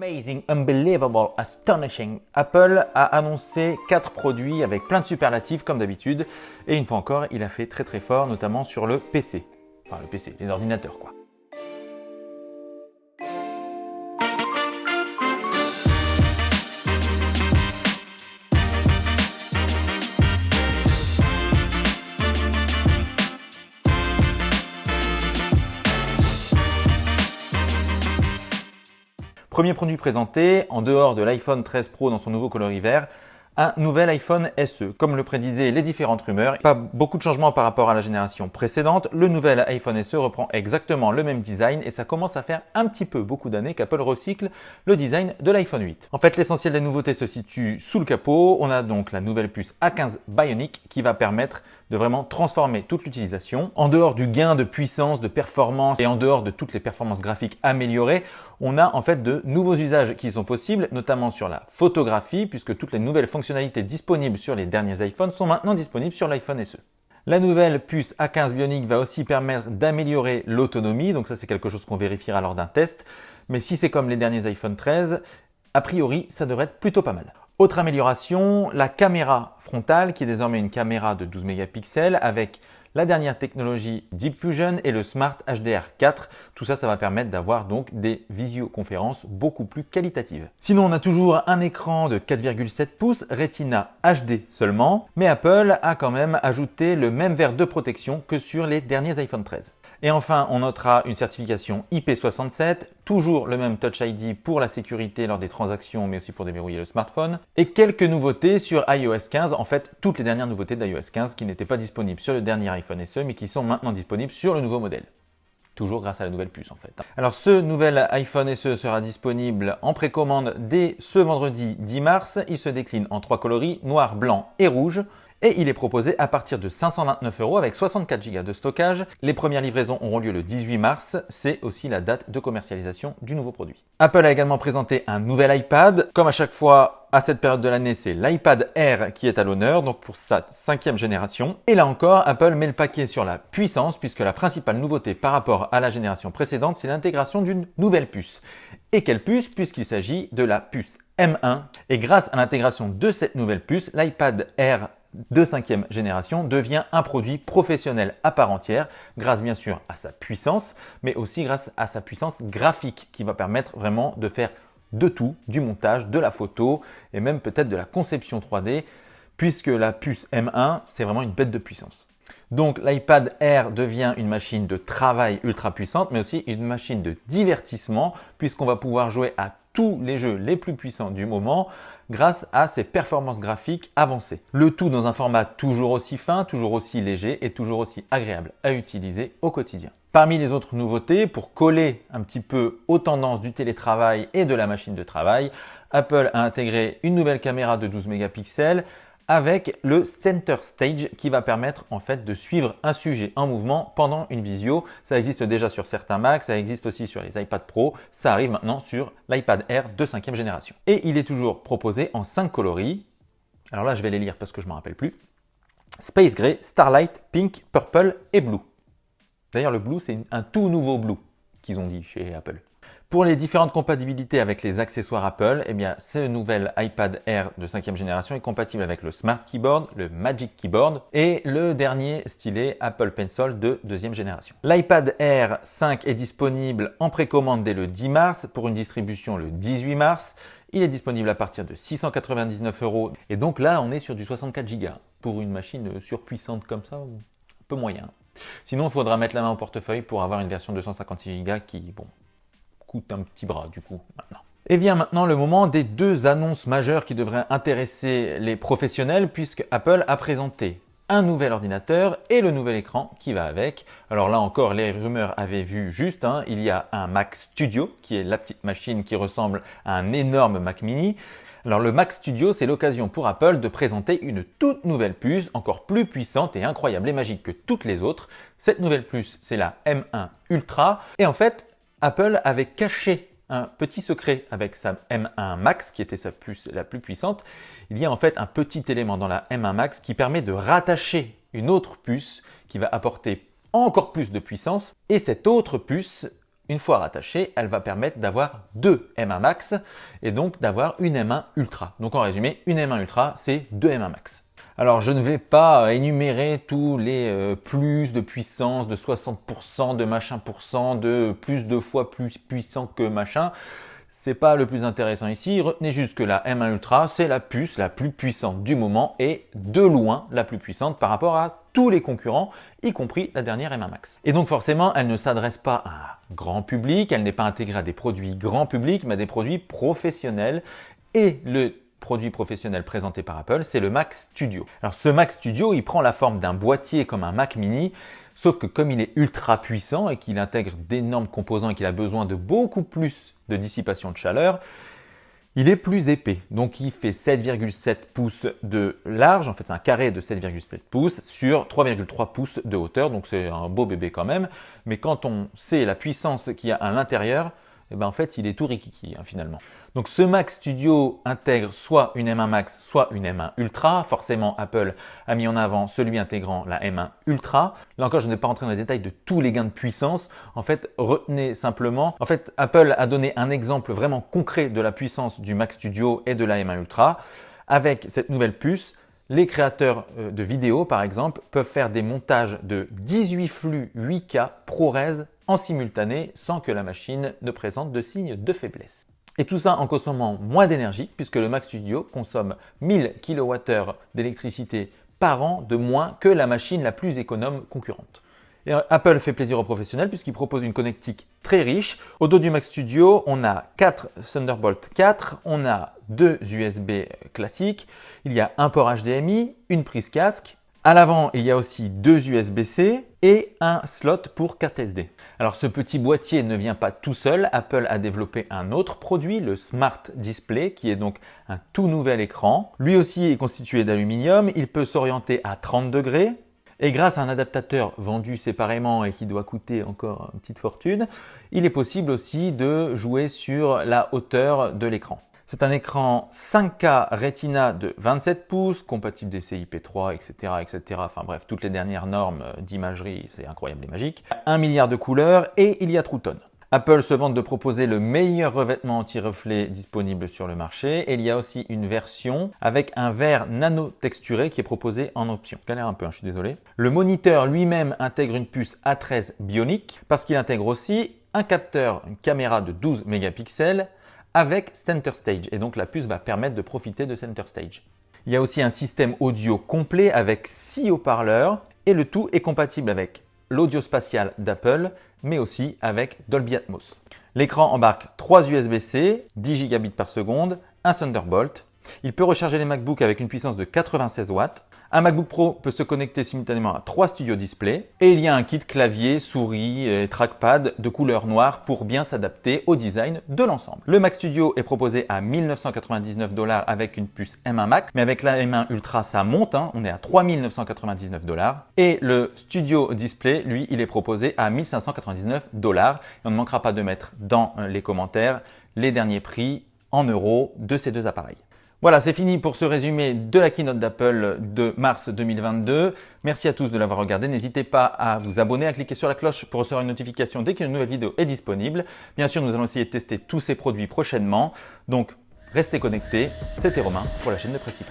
Amazing, unbelievable, astonishing. Apple a annoncé 4 produits avec plein de superlatifs comme d'habitude. Et une fois encore, il a fait très très fort, notamment sur le PC. Enfin le PC, les ordinateurs quoi. Premier produit présenté, en dehors de l'iPhone 13 Pro dans son nouveau coloris vert, un nouvel iPhone SE. Comme le prédisaient les différentes rumeurs, pas beaucoup de changements par rapport à la génération précédente. Le nouvel iPhone SE reprend exactement le même design et ça commence à faire un petit peu beaucoup d'années qu'Apple recycle le design de l'iPhone 8. En fait, l'essentiel des nouveautés se situe sous le capot. On a donc la nouvelle puce A15 Bionic qui va permettre de vraiment transformer toute l'utilisation. En dehors du gain de puissance, de performance et en dehors de toutes les performances graphiques améliorées, on a en fait de nouveaux usages qui sont possibles, notamment sur la photographie, puisque toutes les nouvelles fonctionnalités disponibles sur les derniers iPhones sont maintenant disponibles sur l'iPhone SE. La nouvelle puce A15 Bionic va aussi permettre d'améliorer l'autonomie, donc ça c'est quelque chose qu'on vérifiera lors d'un test. Mais si c'est comme les derniers iPhone 13, a priori ça devrait être plutôt pas mal. Autre amélioration, la caméra frontale qui est désormais une caméra de 12 mégapixels avec la dernière technologie Deep Fusion et le Smart HDR4. Tout ça, ça va permettre d'avoir donc des visioconférences beaucoup plus qualitatives. Sinon, on a toujours un écran de 4,7 pouces Retina HD seulement, mais Apple a quand même ajouté le même verre de protection que sur les derniers iPhone 13. Et enfin, on notera une certification IP67, toujours le même Touch ID pour la sécurité lors des transactions, mais aussi pour déverrouiller le smartphone. Et quelques nouveautés sur iOS 15, en fait, toutes les dernières nouveautés d'iOS 15 qui n'étaient pas disponibles sur le dernier iPhone SE, mais qui sont maintenant disponibles sur le nouveau modèle toujours grâce à la nouvelle puce en fait. Alors ce nouvel iPhone SE sera disponible en précommande dès ce vendredi 10 mars. Il se décline en trois coloris, noir, blanc et rouge et il est proposé à partir de 529 euros avec 64 Go de stockage. Les premières livraisons auront lieu le 18 mars, c'est aussi la date de commercialisation du nouveau produit. Apple a également présenté un nouvel iPad. Comme à chaque fois, à cette période de l'année, c'est l'iPad Air qui est à l'honneur, donc pour sa cinquième génération. Et là encore, Apple met le paquet sur la puissance, puisque la principale nouveauté par rapport à la génération précédente, c'est l'intégration d'une nouvelle puce. Et quelle puce? Puisqu'il s'agit de la puce M1. Et grâce à l'intégration de cette nouvelle puce, l'iPad Air de cinquième génération devient un produit professionnel à part entière, grâce bien sûr à sa puissance, mais aussi grâce à sa puissance graphique qui va permettre vraiment de faire de tout, du montage, de la photo et même peut-être de la conception 3D, puisque la puce M1, c'est vraiment une bête de puissance. Donc l'iPad Air devient une machine de travail ultra puissante, mais aussi une machine de divertissement, puisqu'on va pouvoir jouer à tous les jeux les plus puissants du moment grâce à ses performances graphiques avancées. Le tout dans un format toujours aussi fin, toujours aussi léger et toujours aussi agréable à utiliser au quotidien. Parmi les autres nouveautés, pour coller un petit peu aux tendances du télétravail et de la machine de travail, Apple a intégré une nouvelle caméra de 12 mégapixels avec le Center Stage qui va permettre en fait de suivre un sujet en mouvement pendant une visio. Ça existe déjà sur certains Macs, ça existe aussi sur les iPad Pro, ça arrive maintenant sur l'iPad Air de 5 génération. Et il est toujours proposé en 5 coloris. Alors là, je vais les lire parce que je ne me rappelle plus. Space Gray, Starlight, Pink, Purple et Blue. D'ailleurs, le Blue, c'est un tout nouveau Blue qu'ils ont dit chez Apple. Pour les différentes compatibilités avec les accessoires Apple, eh bien, ce nouvel iPad Air de 5 génération est compatible avec le Smart Keyboard, le Magic Keyboard et le dernier stylet Apple Pencil de deuxième génération. L'iPad Air 5 est disponible en précommande dès le 10 mars pour une distribution le 18 mars. Il est disponible à partir de 699 euros. Et donc là, on est sur du 64 Go. Pour une machine surpuissante comme ça, un peu moyen. Sinon, il faudra mettre la main au portefeuille pour avoir une version 256 Go qui, bon, coûte un petit bras du coup maintenant. Et vient maintenant le moment des deux annonces majeures qui devraient intéresser les professionnels puisque Apple a présenté un nouvel ordinateur et le nouvel écran qui va avec. Alors là encore, les rumeurs avaient vu juste, hein. il y a un Mac Studio qui est la petite machine qui ressemble à un énorme Mac mini. Alors le Mac Studio, c'est l'occasion pour Apple de présenter une toute nouvelle puce, encore plus puissante et incroyable et magique que toutes les autres. Cette nouvelle puce, c'est la M1 Ultra. Et en fait, Apple avait caché un petit secret avec sa M1 Max, qui était sa puce la plus puissante. Il y a en fait un petit élément dans la M1 Max qui permet de rattacher une autre puce qui va apporter encore plus de puissance. Et cette autre puce une fois rattachée, elle va permettre d'avoir deux M1 Max et donc d'avoir une M1 Ultra. Donc en résumé, une M1 Ultra, c'est deux M1 Max. Alors je ne vais pas énumérer tous les euh, plus de puissance, de 60%, de machin pourcent, de plus de fois plus puissant que machin. C'est pas le plus intéressant ici. Retenez juste que la M1 Ultra, c'est la puce la plus puissante du moment et de loin la plus puissante par rapport à tous les concurrents, y compris la dernière M1 Max. Et donc forcément, elle ne s'adresse pas à un grand public, elle n'est pas intégrée à des produits grand public, mais à des produits professionnels. Et le produit professionnel présenté par Apple, c'est le Mac Studio. Alors ce Mac Studio, il prend la forme d'un boîtier comme un Mac mini, sauf que comme il est ultra puissant et qu'il intègre d'énormes composants et qu'il a besoin de beaucoup plus de dissipation de chaleur, il est plus épais. Donc il fait 7,7 pouces de large, en fait c'est un carré de 7,7 pouces sur 3,3 pouces de hauteur, donc c'est un beau bébé quand même. Mais quand on sait la puissance qu'il y a à l'intérieur, eh ben en fait, il est tout rikiki hein, finalement. Donc ce Mac Studio intègre soit une M1 Max, soit une M1 Ultra. Forcément, Apple a mis en avant celui intégrant la M1 Ultra. Là encore, je n'ai pas rentré dans les détails de tous les gains de puissance. En fait, retenez simplement, en fait, Apple a donné un exemple vraiment concret de la puissance du Mac Studio et de la M1 Ultra. Avec cette nouvelle puce, les créateurs euh, de vidéos, par exemple, peuvent faire des montages de 18 flux 8K ProRes en simultané sans que la machine ne présente de signes de faiblesse. Et tout ça en consommant moins d'énergie puisque le Mac Studio consomme 1000 kWh d'électricité par an de moins que la machine la plus économe concurrente. Euh, Apple fait plaisir aux professionnels puisqu'il propose une connectique très riche. Au dos du Mac Studio, on a 4 Thunderbolt 4, on a deux USB classiques, il y a un port HDMI, une prise casque, à l'avant, il y a aussi deux USB-C et un slot pour carte SD. Alors ce petit boîtier ne vient pas tout seul. Apple a développé un autre produit, le Smart Display, qui est donc un tout nouvel écran. Lui aussi est constitué d'aluminium. Il peut s'orienter à 30 degrés. Et grâce à un adaptateur vendu séparément et qui doit coûter encore une petite fortune, il est possible aussi de jouer sur la hauteur de l'écran. C'est un écran 5K Retina de 27 pouces, compatible DCI-P3, etc., etc. Enfin bref, toutes les dernières normes d'imagerie, c'est incroyable et magique. 1 milliard de couleurs et il y a True Tone. Apple se vante de proposer le meilleur revêtement anti-reflet disponible sur le marché et il y a aussi une version avec un verre nano texturé qui est proposé en option. Un peu, hein, je suis désolé. Le moniteur lui-même intègre une puce A13 bionique parce qu'il intègre aussi un capteur, une caméra de 12 mégapixels avec Center Stage et donc la puce va permettre de profiter de Center Stage. Il y a aussi un système audio complet avec 6 haut-parleurs et le tout est compatible avec l'audio spatial d'Apple mais aussi avec Dolby Atmos. L'écran embarque 3 USB-C, 10 gigabits par seconde, un Thunderbolt. Il peut recharger les MacBooks avec une puissance de 96 watts un MacBook Pro peut se connecter simultanément à trois studios display et il y a un kit clavier, souris et trackpad de couleur noire pour bien s'adapter au design de l'ensemble. Le Mac Studio est proposé à 1999 dollars avec une puce M1 Max, mais avec la M1 Ultra ça monte, hein. on est à 3999 dollars. Et le Studio Display, lui, il est proposé à 1599 dollars. On ne manquera pas de mettre dans les commentaires les derniers prix en euros de ces deux appareils. Voilà, c'est fini pour ce résumé de la keynote d'Apple de mars 2022. Merci à tous de l'avoir regardé. N'hésitez pas à vous abonner, à cliquer sur la cloche pour recevoir une notification dès qu'une nouvelle vidéo est disponible. Bien sûr, nous allons essayer de tester tous ces produits prochainement. Donc, restez connectés. C'était Romain pour la chaîne de Précis.